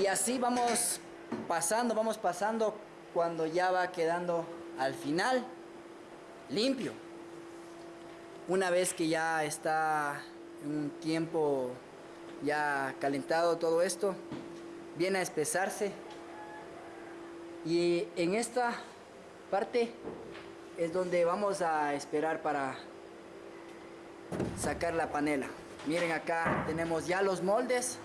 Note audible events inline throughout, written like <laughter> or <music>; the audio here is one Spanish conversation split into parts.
Y así vamos pasando, vamos pasando cuando ya va quedando al final limpio. Una vez que ya está un tiempo ya calentado todo esto, viene a espesarse. Y en esta parte es donde vamos a esperar para sacar la panela. Miren acá tenemos ya los moldes.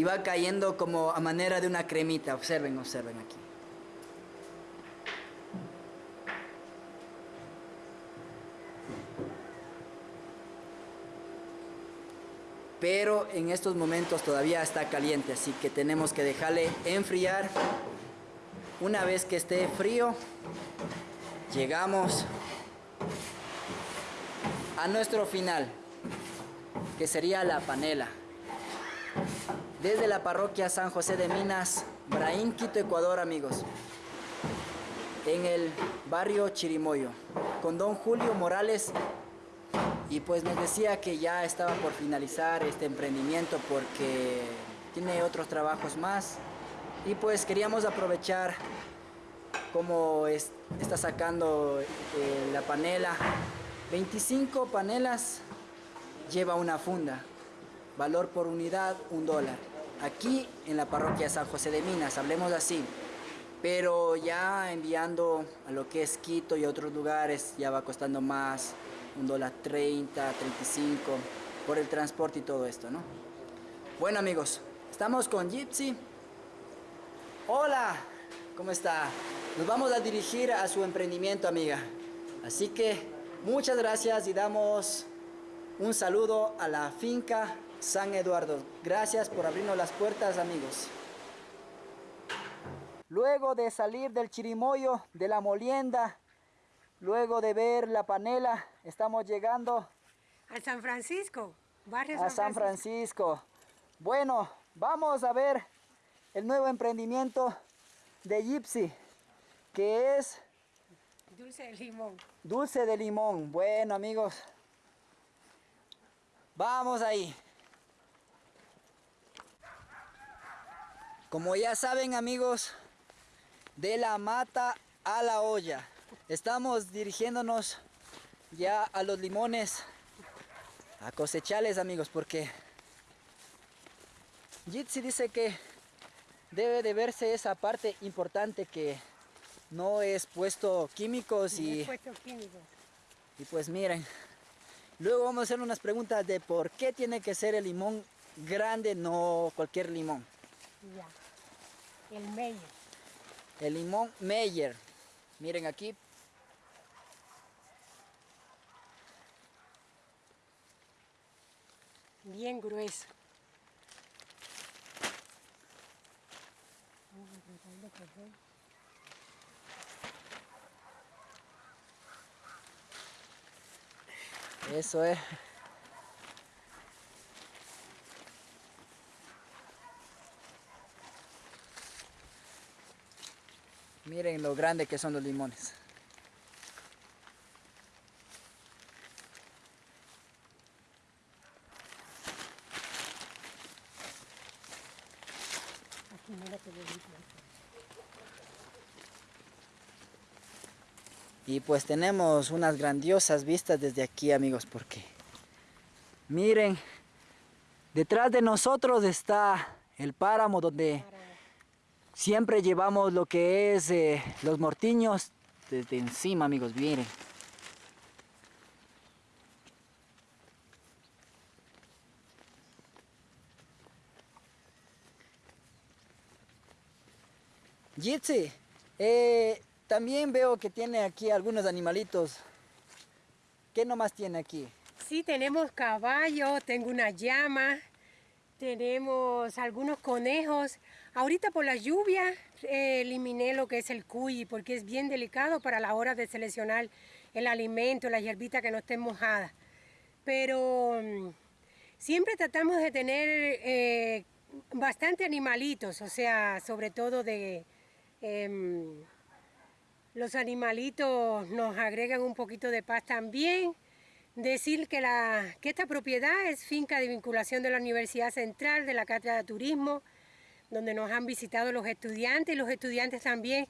Y va cayendo como a manera de una cremita. Observen, observen aquí. Pero en estos momentos todavía está caliente, así que tenemos que dejarle enfriar. Una vez que esté frío, llegamos a nuestro final, que sería la panela desde la parroquia San José de Minas, Braín, Quito, Ecuador, amigos. En el barrio Chirimoyo, con don Julio Morales. Y pues nos decía que ya estaba por finalizar este emprendimiento porque tiene otros trabajos más. Y pues queríamos aprovechar como está sacando eh, la panela. 25 panelas lleva una funda. Valor por unidad, un dólar aquí en la parroquia San José de Minas, hablemos así. Pero ya enviando a lo que es Quito y otros lugares ya va costando más, un dólar 30, 35 por el transporte y todo esto, ¿no? Bueno amigos, estamos con Gypsy. Hola, ¿cómo está? Nos vamos a dirigir a su emprendimiento, amiga. Así que muchas gracias y damos un saludo a la finca San Eduardo. Gracias por abrirnos las puertas, amigos. Luego de salir del chirimoyo, de la molienda, luego de ver la panela, estamos llegando... A San Francisco, barrio A San Francisco. Bueno, vamos a ver el nuevo emprendimiento de Gypsy, que es... Dulce de limón. Dulce de limón. Bueno, amigos. Vamos ahí. Como ya saben amigos, de la mata a la olla. Estamos dirigiéndonos ya a los limones a cosecharles amigos porque Jitsi dice que debe de verse esa parte importante que no es puesto químicos y, puesto químicos. y pues miren luego vamos a hacer unas preguntas de por qué tiene que ser el limón grande no cualquier limón ya. El Meyer. El limón Meyer. Miren aquí. Bien grueso. Eso es. Miren lo grande que son los limones. Y pues tenemos unas grandiosas vistas desde aquí amigos porque miren detrás de nosotros está el páramo donde Siempre llevamos lo que es eh, los mortiños desde encima, amigos, miren. Jitsi, eh, también veo que tiene aquí algunos animalitos. ¿Qué nomás tiene aquí? Sí, tenemos caballo, tengo una llama, tenemos algunos conejos. Ahorita por la lluvia eh, eliminé lo que es el cuy porque es bien delicado para la hora de seleccionar el alimento, la hierbita que no esté mojada. Pero mm, siempre tratamos de tener eh, bastante animalitos, o sea, sobre todo de, Em, los animalitos nos agregan un poquito de paz también. Decir que, la, que esta propiedad es finca de vinculación de la Universidad Central, de la Cátedra de Turismo, donde nos han visitado los estudiantes y los estudiantes también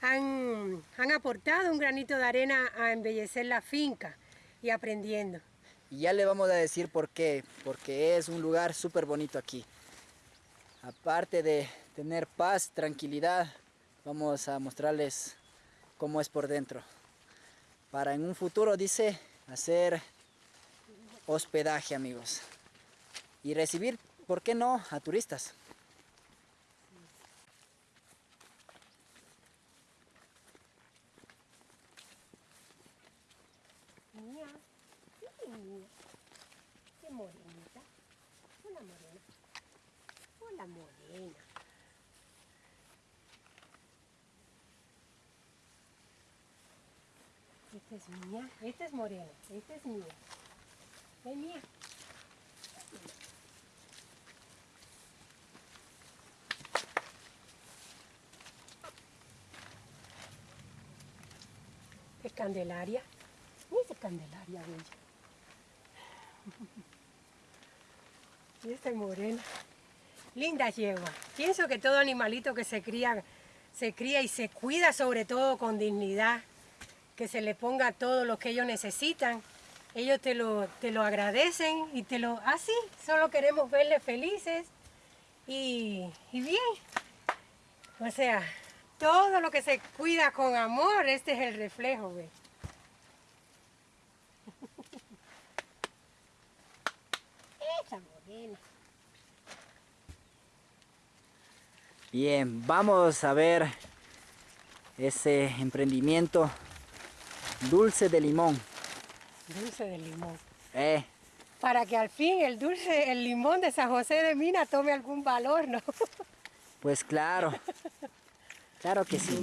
han, han aportado un granito de arena a embellecer la finca y aprendiendo. Y ya le vamos a decir por qué, porque es un lugar súper bonito aquí. Aparte de tener paz, tranquilidad, vamos a mostrarles cómo es por dentro. Para en un futuro, dice, hacer hospedaje, amigos. Y recibir, ¿por qué no?, a turistas. Qué morenita. Hola, morena. Morena. Esta es mía, esta es morena, esta es mía. Es mía. Es Candelaria. Esa es Candelaria, bella. <laughs> Y esta es morena. Linda yegua. Pienso que todo animalito que se cría, se cría y se cuida sobre todo con dignidad, que se le ponga todo lo que ellos necesitan, ellos te lo, te lo agradecen y te lo... Así, solo queremos verles felices y, y bien. O sea, todo lo que se cuida con amor, este es el reflejo, ¿ves? <laughs> Esa morena. Bien, vamos a ver ese emprendimiento dulce de limón. Dulce de limón. Eh, Para que al fin el dulce, el limón de San José de Mina tome algún valor, ¿no? pues claro, <laughs> claro que sí.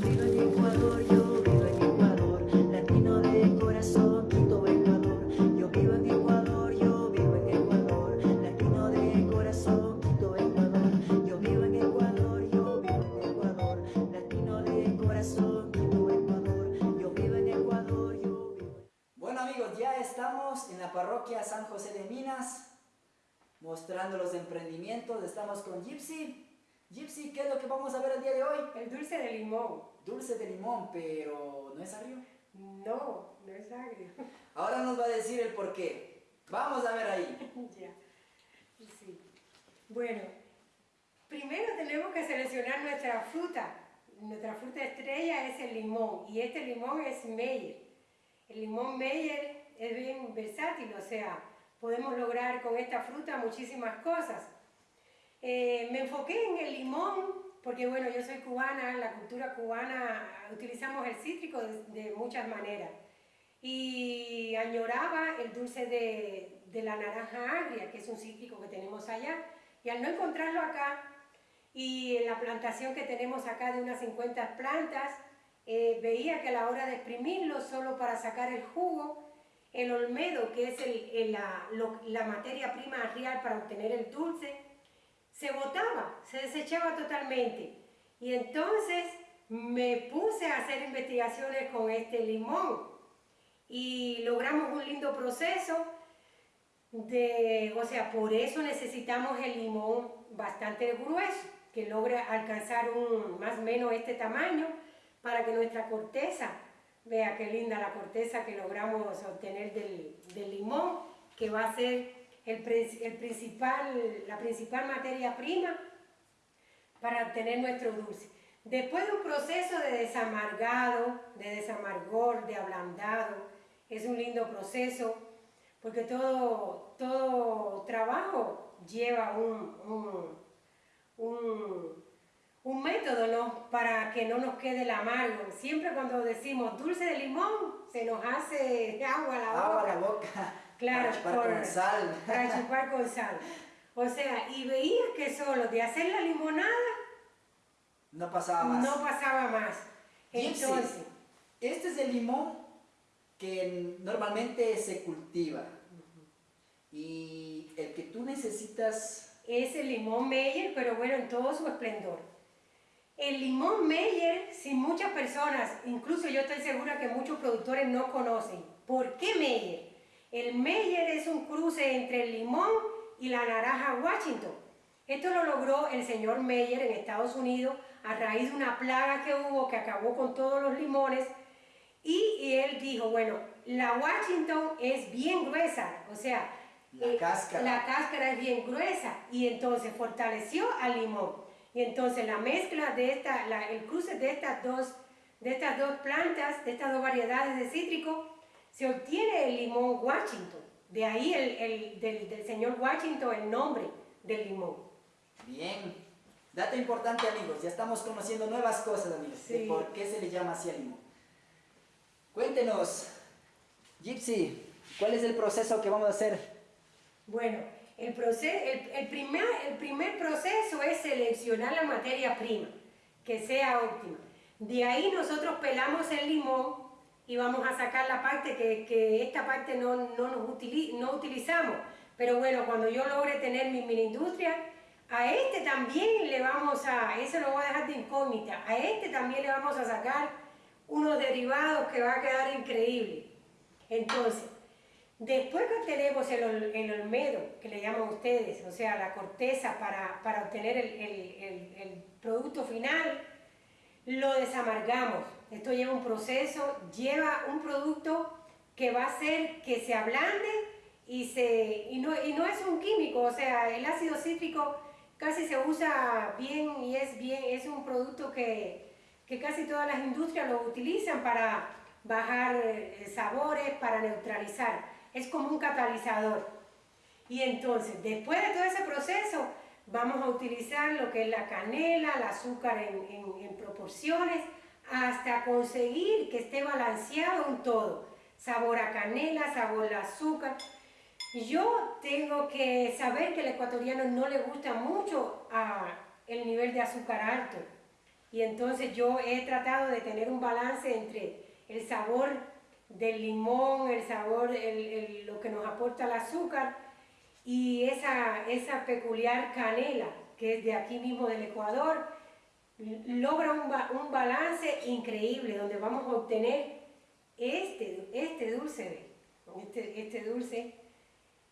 Parroquia San José de Minas, mostrando los emprendimientos. Estamos con Gypsy. Gypsy, ¿qué es lo que vamos a ver el día de hoy? El dulce de limón. Dulce de limón, pero no es agrio. No, no es agrio. <laughs> Ahora nos va a decir el por qué. Vamos a ver ahí. <laughs> ya. Sí. Bueno, primero tenemos que seleccionar nuestra fruta. Nuestra fruta estrella es el limón y este limón es Meyer. El limón Meyer es bien versátil, o sea, podemos lograr con esta fruta muchísimas cosas. Eh, me enfoqué en el limón porque, bueno, yo soy cubana, la cultura cubana utilizamos el cítrico de, de muchas maneras. Y añoraba el dulce de, de la naranja agria, que es un cítrico que tenemos allá. Y al no encontrarlo acá, y en la plantación que tenemos acá de unas 50 plantas, eh, veía que a la hora de exprimirlo solo para sacar el jugo, el olmedo, que es la materia prima real para obtener el dulce, se botaba, se desechaba totalmente. Y entonces me puse a hacer investigaciones con este limón y logramos un lindo proceso de, o sea, por eso necesitamos el limón bastante grueso, que logre alcanzar un, más o menos este tamaño para que nuestra corteza, vea qué linda la corteza que logramos obtener del, limón, que va a ser el, prin- el principal, la principal materia prima para obtener nuestro dulce. Después de un proceso de desamargado, de desamargor, de ablandado, es un lindo proceso, porque todo, todo trabajo lleva un- un método ¿no? para que no nos quede el amargo. Siempre cuando decimos dulce de limón, se nos hace agua a la boca. Agua a la boca. Claro, para chupar por- con sal. Para chupar con sal. O sea, y veías que solo de hacer la limonada No pasaba más. no pasaba más. Gypsy, Entonces, este es el limón que normalmente se cultiva. Y el que tú necesitas, es el limón Meyer, pero bueno, en todo su esplendor. El limón Meyer, si muchas personas, incluso yo estoy segura que muchos productores no conocen. ¿Por qué Meyer? El Meyer es un cruce entre el limón y la naranja Washington. Esto lo logró el señor Meyer en Estados Unidos a raíz de una plaga que hubo que acabó con todos los limones y, él dijo, bueno, la Washington es bien gruesa, o sea, La eh, cáscara. la cáscara es bien gruesa y entonces fortaleció al limón. Y entonces la mezcla de esta, la- el cruce de estas dos, de estas dos plantas, de estas dos variedades de cítrico, se obtiene el limón Washington. De ahí el, el- del, del señor Washington el nombre del limón. Bien. Dato importante, amigos. Ya estamos conociendo nuevas cosas, amigos. De Sí. por qué se le llama así al limón. Cuéntenos, Gypsy, ¿cuál es el proceso que vamos a hacer? Bueno, el, proce- el, el primer, el primer proceso es seleccionar la materia prima, que sea óptima. De ahí nosotros pelamos el limón y vamos a sacar la parte que, que esta parte no, no, nos utili- no utilizamos. Pero bueno, cuando yo logre tener mi mini industria, a este también le vamos a, eso lo voy a dejar de incógnita, a este también le vamos a sacar unos derivados que va a quedar increíble. Entonces, Después que tenemos el, el olmedo, que le llaman ustedes, o sea, la corteza para, para obtener el, el- el- el producto final, lo desamargamos. Esto lleva un proceso, lleva un producto que va a hacer que se ablande y, se, y, no, y no es un químico, o sea, el ácido cítrico casi se usa bien y es, bien, es un producto que, que casi todas las industrias lo utilizan para bajar eh, sabores, para neutralizar. Es como un catalizador. Y entonces, después de todo ese proceso, vamos a utilizar lo que es la canela, el azúcar en, proporciones, hasta conseguir que esté balanceado un todo. Sabor a canela, sabor a azúcar. Yo tengo que saber que al ecuatoriano no le gusta mucho ah, el nivel de azúcar alto. Y entonces yo he tratado de tener un balance entre el sabor del limón, el sabor, el- el- lo que nos aporta el azúcar y esa, esa peculiar canela que es de aquí mismo del Ecuador, logra un, ba- un balance increíble donde vamos a obtener este, este dulce, este, este dulce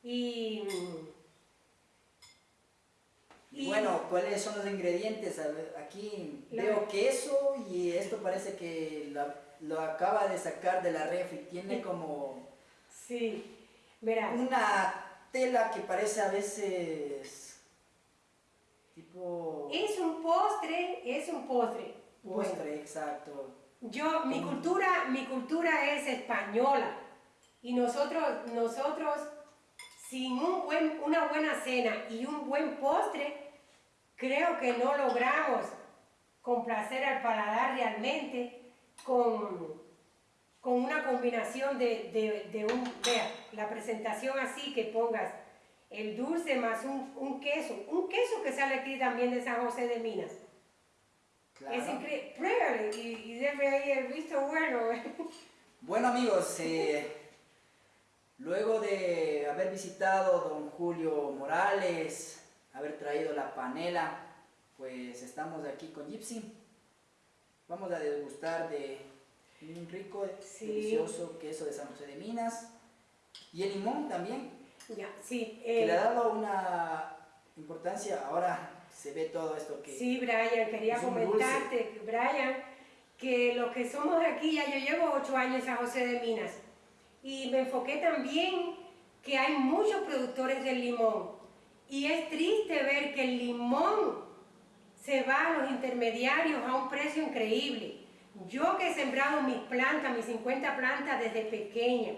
y, Y bueno, ¿cuáles son los ingredientes? Aquí veo queso y esto parece que la- lo acaba de sacar de la refri. Tiene como sí, verás. una tela que parece a veces tipo Es un postre, es un postre. Bueno, postre, exacto. yo, mi cultura, mi cultura es española y nosotros, nosotros sin un buen, una buena cena y un buen postre, creo que no logramos complacer al paladar realmente con, con una combinación de, de- de un, vea, la presentación así que pongas el dulce más un, un queso, un queso que sale aquí también de San José de Minas. Claro. Es increíble, pruébale y, y ahí el visto bueno. <laughs> Bueno amigos, eh, luego de haber visitado don Julio Morales, haber traído la panela, pues estamos aquí con Gypsy. Vamos a degustar de un rico, Sí. delicioso queso de San José de Minas. Y el limón también, ya, sí, que eh, le ha dado una importancia. Ahora se ve todo esto que sí, Brian, quería comentarte, Brian, que los que somos aquí, ya yo llevo ocho años en San José de Minas, y me enfoqué también que hay muchos productores del limón, y es triste ver que el limón se va a los intermediarios a un precio increíble. Yo que he sembrado mis plantas, mis 50 plantas desde pequeña,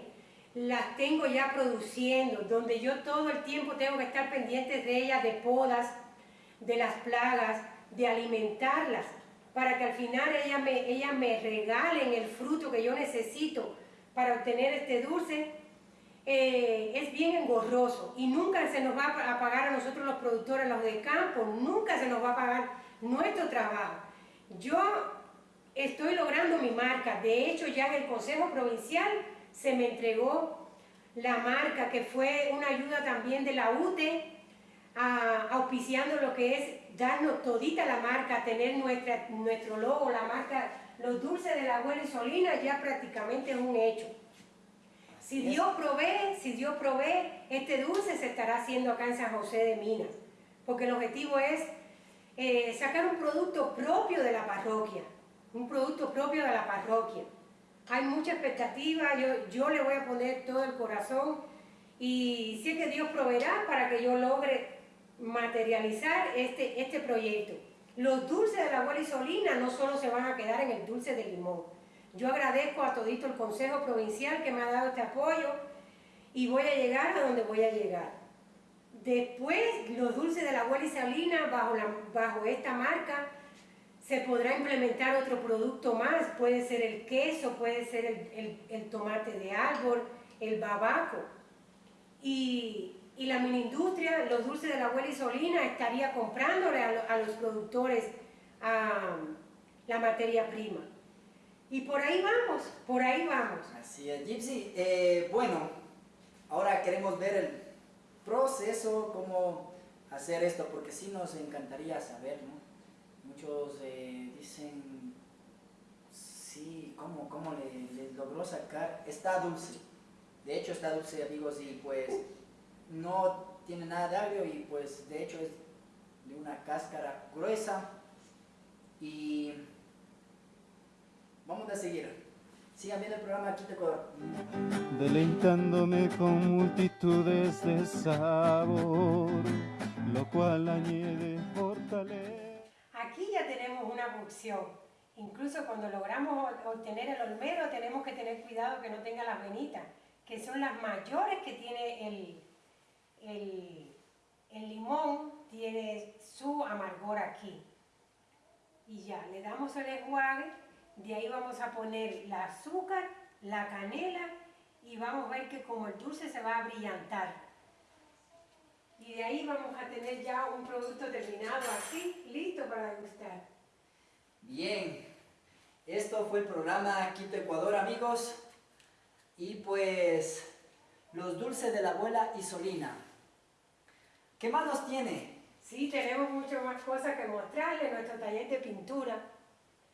las tengo ya produciendo, donde yo todo el tiempo tengo que estar pendientes de ellas, de podas, de las plagas, de alimentarlas, para que al final ellas me, ellas me regalen el fruto que yo necesito para obtener este dulce. Eh, es bien engorroso y nunca se nos va a pagar a nosotros los productores, los de campo, nunca se nos va a pagar nuestro trabajo. Yo estoy logrando mi marca, de hecho ya en el Consejo Provincial se me entregó la marca que fue una ayuda también de la UTE auspiciando lo que es darnos todita la marca, tener nuestro logo, la marca, los dulces de la abuela Isolina ya prácticamente es un hecho. Si Dios provee, si Dios provee, este dulce se estará haciendo acá en San José de Minas, porque el objetivo es eh, sacar un producto propio de la parroquia, un producto propio de la parroquia. Hay mucha expectativa, yo, yo le voy a poner todo el corazón y sé que Dios proveerá para que yo logre materializar este, este proyecto. Los dulces de la abuela Isolina no solo se van a quedar en el dulce de limón. Yo agradezco a todito el Consejo Provincial que me ha dado este apoyo y voy a llegar a donde voy a llegar. Después, los dulces de la abuela Isolina, bajo, bajo esta marca, se podrá implementar otro producto más. Puede ser el queso, puede ser el, el, tomate de árbol, el babaco. Y, y la mini industria, los dulces de la abuela Isolina, estaría comprándole a, a los productores um, la materia prima. Y por ahí vamos, por ahí vamos. Así es, Gypsy. Eh, bueno, ahora queremos ver el proceso, cómo hacer esto, porque sí nos encantaría saber, ¿no? Muchos eh, dicen, sí, ¿cómo, cómo le, le logró sacar? Está dulce. De hecho está dulce, amigos, y pues no tiene nada de agrio y pues de hecho es de una cáscara gruesa y vamos a seguir. Sigan viendo el programa aquí te Ecuador. deleitándome con multitudes de sabor, lo cual añade fortaleza. Aquí ya tenemos una cocción. Incluso cuando logramos obtener el olmero tenemos que tener cuidado que no tenga las venitas, que son las mayores que tiene el, el, el limón tiene su amargor aquí. Y ya, le damos el enjuague, de ahí vamos a poner el azúcar, la canela y vamos a ver que como el dulce se va a brillantar. Y de ahí vamos a tener ya un producto terminado así, listo para degustar. Bien, esto fue el programa Quito Ecuador, amigos. Y pues, los dulces de la abuela Isolina. ¿Qué más nos tiene? Sí, tenemos mucho más cosas que mostrarle en nuestro taller de pintura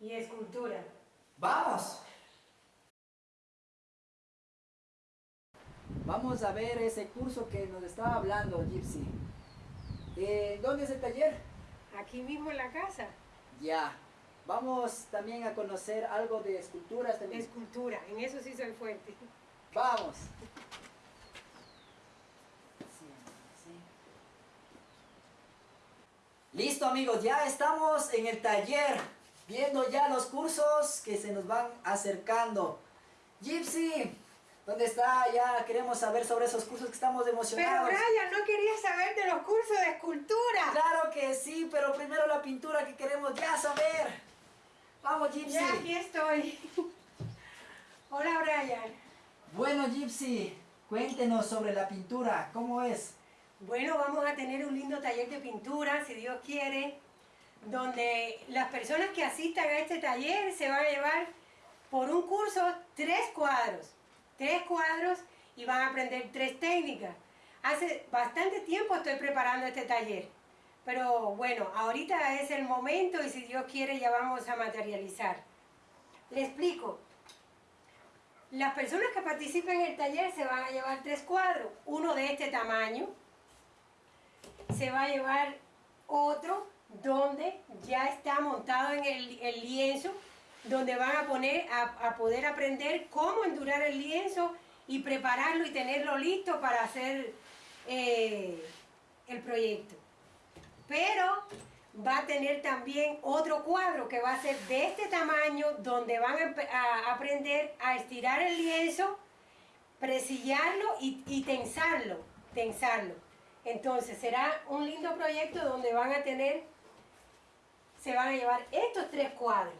y escultura. ¡Vamos! Vamos a ver ese curso que nos estaba hablando Gypsy. Eh, ¿Dónde es el taller? Aquí mismo en la casa, Ya. Vamos también a conocer algo de esculturas de también. escultura, en eso sí soy fuerte. Vamos. Sí, sí. Listo amigos, ya estamos en el taller, viendo ya los cursos que se nos van acercando. Gypsy, ¿dónde está? Ya queremos saber sobre esos cursos que estamos Pero emocionados. Brian, ¿no querías saber de los cursos de escultura? Claro que sí, pero primero la pintura que queremos ya saber. Vamos Gypsy. Ya, aquí estoy. <laughs> Hola, Brian. Bueno Gypsy, cuéntenos sobre la pintura, ¿cómo es? Bueno, vamos a tener un lindo taller de pintura, si Dios quiere, donde las personas que asistan a este taller se van a llevar por un curso tres cuadros, tres cuadros y van a aprender tres técnicas. Hace bastante tiempo estoy preparando este taller, pero bueno, ahorita es el momento y si Dios quiere ya vamos a materializar. Le explico. Las personas que participen en el taller se van a llevar tres cuadros, uno de este tamaño, se va a llevar otro donde ya está montado en el, lienzo, donde van a poner a, poder aprender cómo endurar el lienzo y prepararlo y tenerlo listo para hacer eh, el proyecto. Pero va a tener también otro cuadro que va a ser de este tamaño, donde van a aprender a estirar el lienzo, presillarlo y, y tensarlo, tensarlo. Entonces será un lindo proyecto donde van a tener, se van a llevar estos tres cuadros.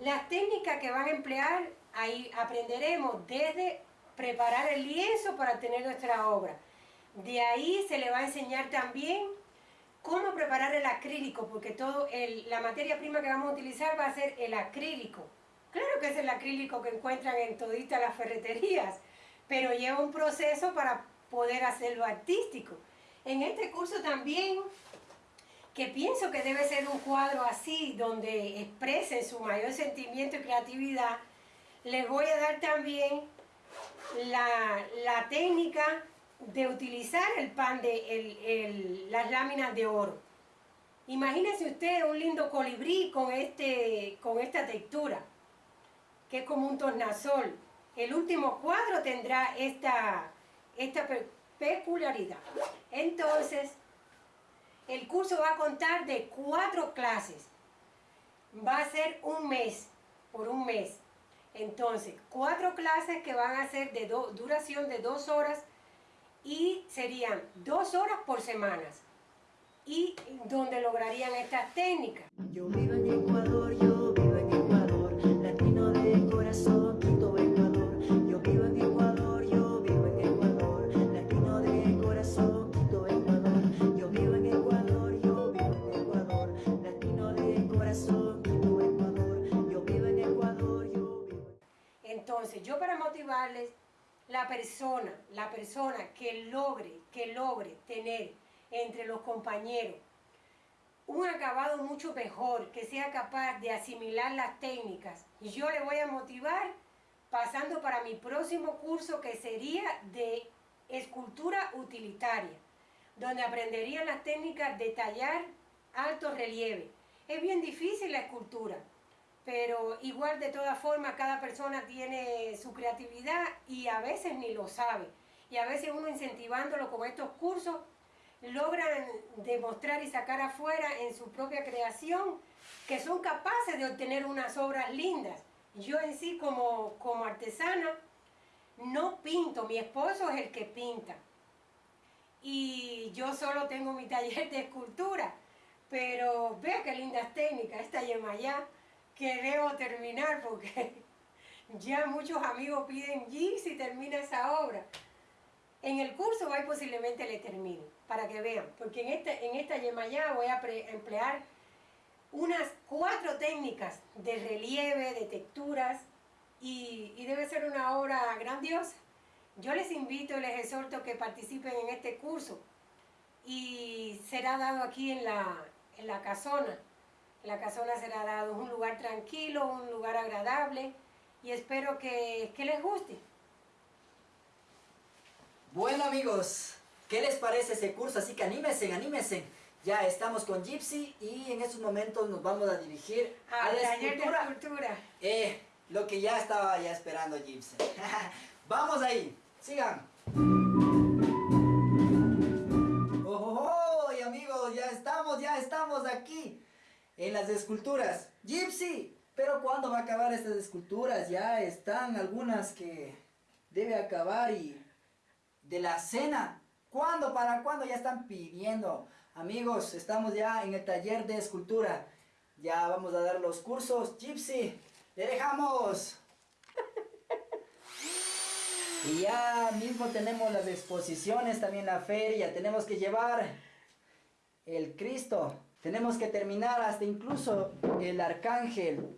Las técnicas que van a emplear, ahí aprenderemos desde preparar el lienzo para tener nuestra obra. De ahí se le va a enseñar también cómo preparar el acrílico, porque todo la materia prima que vamos a utilizar va a ser el acrílico. Claro que es el acrílico que encuentran en toditas las ferreterías, pero lleva un proceso para poder hacerlo artístico. En este curso también, que pienso que debe ser un cuadro así, donde expresen su mayor sentimiento y creatividad, les voy a dar también la, la técnica de utilizar el pan de el- el- las láminas de oro. Imagínense usted un lindo colibrí con, este, con esta textura, que es como un tornasol. El último cuadro tendrá esta, esta pe- peculiaridad. Entonces, el curso va a contar de cuatro clases. Va a ser un mes, por un mes. Entonces, cuatro clases que van a ser de duración de dos horas y serían dos horas por semanas. Y donde lograrían estas técnicas. Entonces, yo para motivarles, la persona, la persona que logre, que logre tener entre los compañeros un acabado mucho mejor, que sea capaz de asimilar las técnicas, yo le voy a motivar pasando para mi próximo curso que sería de escultura utilitaria, donde aprenderían las técnicas de tallar alto relieve. Es bien difícil la escultura, pero igual de todas formas cada persona tiene su creatividad y a veces ni lo sabe. Y a veces uno incentivándolo con estos cursos logran demostrar y sacar afuera en su propia creación que son capaces de obtener unas obras lindas. Yo en sí como, como artesana no pinto, mi esposo es el que pinta. Y yo solo tengo mi taller de escultura, pero vea qué lindas técnicas, esta Yemayá que debo terminar porque <laughs> ya muchos amigos piden si termina esa obra. En el curso y posiblemente le termine, para que vean, porque en, este, en esta Yemayá voy a emplear unas cuatro técnicas de relieve, de texturas, y, y debe ser una obra grandiosa. Yo les invito y les exhorto que participen en este curso y será dado aquí en la, en la casona. La casona será dado un lugar tranquilo, un lugar agradable y espero que, que les guste. Bueno amigos, ¿qué les parece ese curso? Así que anímense, anímense. Ya estamos con Gypsy y en estos momentos nos vamos a dirigir a Al la de escultura. Eh, lo que ya estaba ya esperando Gypsy. <laughs> vamos ahí, sigan. Oh, oh, oh, y amigos, ya estamos, ya estamos aquí en las esculturas. Gypsy, pero ¿cuándo va a acabar estas esculturas? Ya están algunas que debe acabar y de la cena. ¿Cuándo? ¿Para cuándo? Ya están pidiendo. Amigos, estamos ya en el taller de escultura. Ya vamos a dar los cursos. Gypsy, le dejamos. <laughs> Y ya mismo tenemos las exposiciones, también la feria. Tenemos que llevar el Cristo. Tenemos que terminar hasta incluso el arcángel.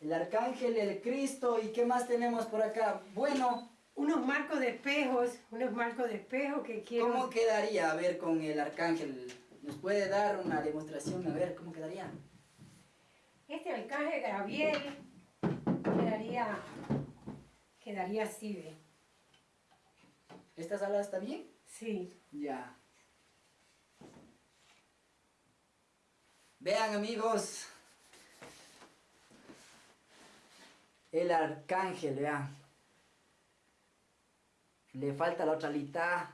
El arcángel, el Cristo. ¿Y qué más tenemos por acá? Bueno, Unos marcos de espejos, unos marcos de espejo que quiero... ¿Cómo quedaría, a ver, con el arcángel? ¿Nos puede dar una demostración? A ver, ¿cómo quedaría? Este arcángel Gabriel quedaría, quedaría así, ¿ve? ¿Esta sala está bien? Sí. Ya. Vean, amigos. El arcángel, vean. Le falta la otra mitad.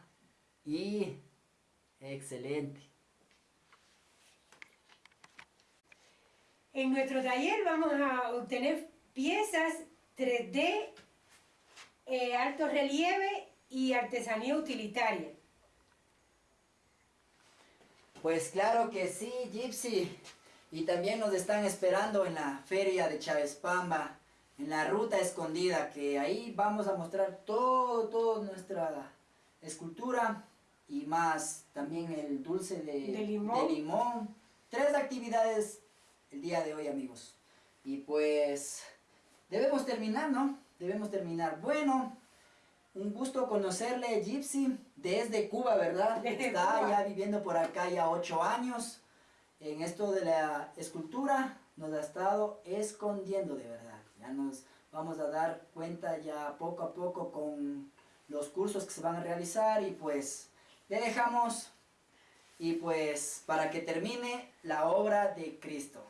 Y... Excelente. En nuestro taller vamos a obtener piezas 3D, eh, alto relieve y artesanía utilitaria. Pues claro que sí, Gypsy. Y también nos están esperando en la feria de Pamba, en la ruta escondida, que ahí vamos a mostrar todo, todo nuestra escultura y más también el dulce de, De limón. de limón. Tres actividades el día de hoy, amigos. Y pues debemos terminar, ¿no? Debemos terminar. Bueno, un gusto conocerle, Gypsy, desde Cuba, ¿verdad? Está ya viviendo por acá ya ocho años. En esto de la escultura nos ha estado escondiendo de verdad. Ya nos vamos a dar cuenta ya poco a poco con los cursos que se van a realizar y pues le dejamos y pues para que termine la obra de Cristo.